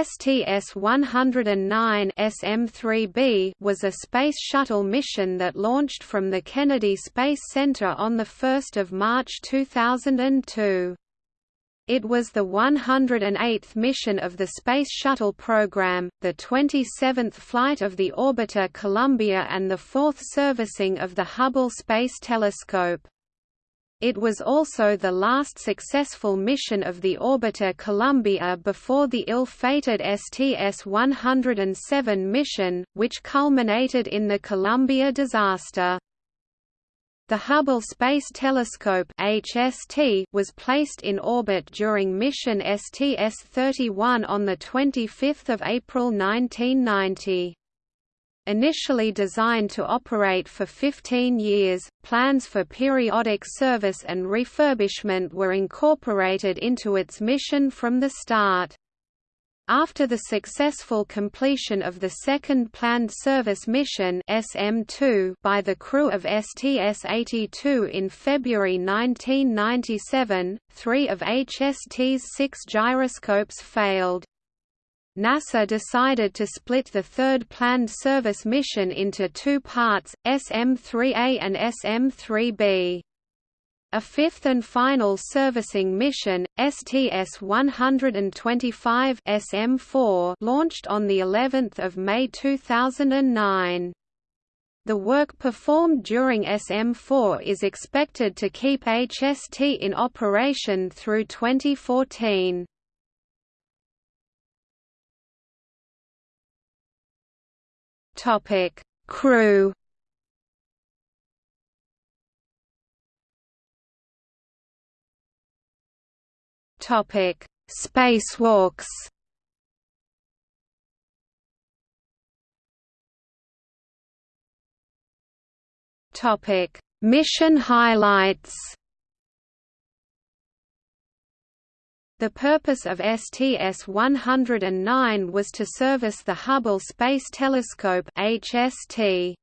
STS-109 SM-3B was a Space Shuttle mission that launched from the Kennedy Space Center on 1 March 2002. It was the 108th mission of the Space Shuttle program, the 27th flight of the orbiter Columbia and the fourth servicing of the Hubble Space Telescope. It was also the last successful mission of the orbiter Columbia before the ill-fated STS-107 mission, which culminated in the Columbia disaster. The Hubble Space Telescope (HST) was placed in orbit during mission STS-31 on the 25th of April 1990. Initially designed to operate for 15 years, plans for periodic service and refurbishment were incorporated into its mission from the start. After the successful completion of the second planned service mission SM2 by the crew of STS-82 in February 1997, three of HST's six gyroscopes failed. NASA decided to split the third planned service mission into two parts, SM-3A and SM-3B. A fifth and final servicing mission, STS-125 SM-4, launched on the 11th of May 2009. The work performed during SM4 is expected to keep HST in operation through 2014. Topic: Crew. Topic: Spacewalks. Topic: Mission highlights. The purpose of STS-109 was to service the Hubble Space Telescope HST.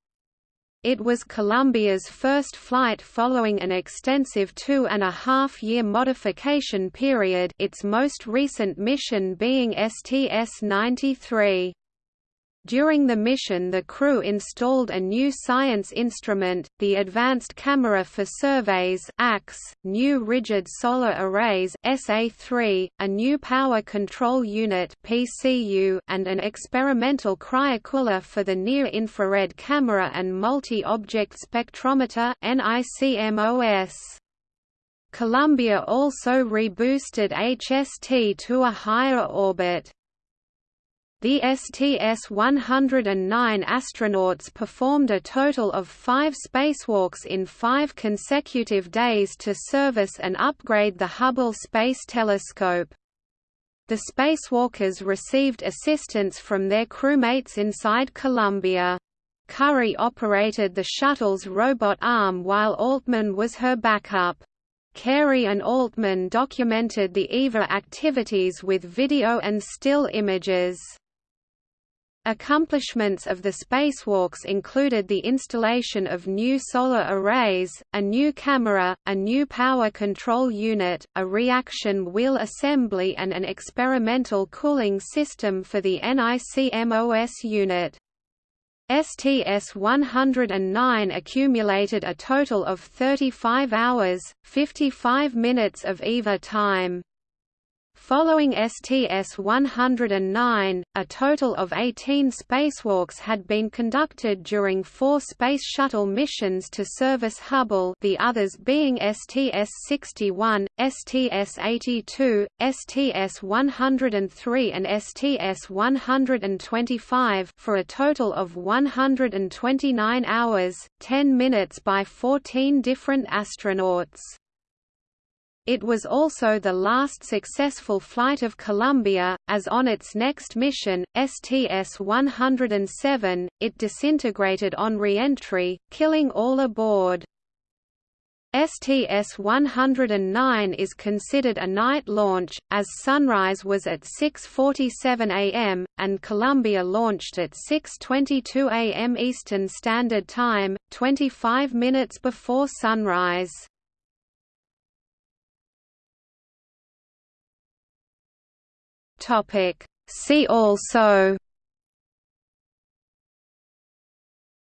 It was Columbia's first flight following an extensive two-and-a-half-year modification period its most recent mission being STS-93. During the mission the crew installed a new science instrument, the Advanced Camera for Surveys ACS, new Rigid Solar Arrays SA3, a new Power Control Unit PCU, and an experimental cryocooler for the Near-Infrared Camera and Multi-Object Spectrometer NICMOS. Columbia also reboosted HST to a higher orbit. The STS-109 astronauts performed a total of five spacewalks in five consecutive days to service and upgrade the Hubble Space Telescope. The spacewalkers received assistance from their crewmates inside Columbia. Currie operated the shuttle's robot arm while Altman was her backup. Carey and Altman documented the EVA activities with video and still images. Accomplishments of the spacewalks included the installation of new solar arrays, a new camera, a new power control unit, a reaction wheel assembly and an experimental cooling system for the NICMOS unit. STS-109 accumulated a total of 35 hours, 55 minutes of EVA time. Following STS-109, a total of 18 spacewalks had been conducted during four Space Shuttle missions to service Hubble the others being STS-61, STS-82, STS-103 and STS-125 for a total of 129 hours, 10 minutes by 14 different astronauts. It was also the last successful flight of Columbia, as on its next mission, STS-107, it disintegrated on re-entry, killing all aboard. STS-109 is considered a night launch, as sunrise was at 6.47 am, and Columbia launched at 6.22 am Eastern Standard Time, 25 minutes before sunrise. Topic: See also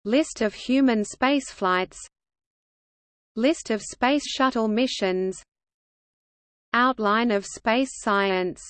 List of human spaceflights List of Space Shuttle missions Outline of space science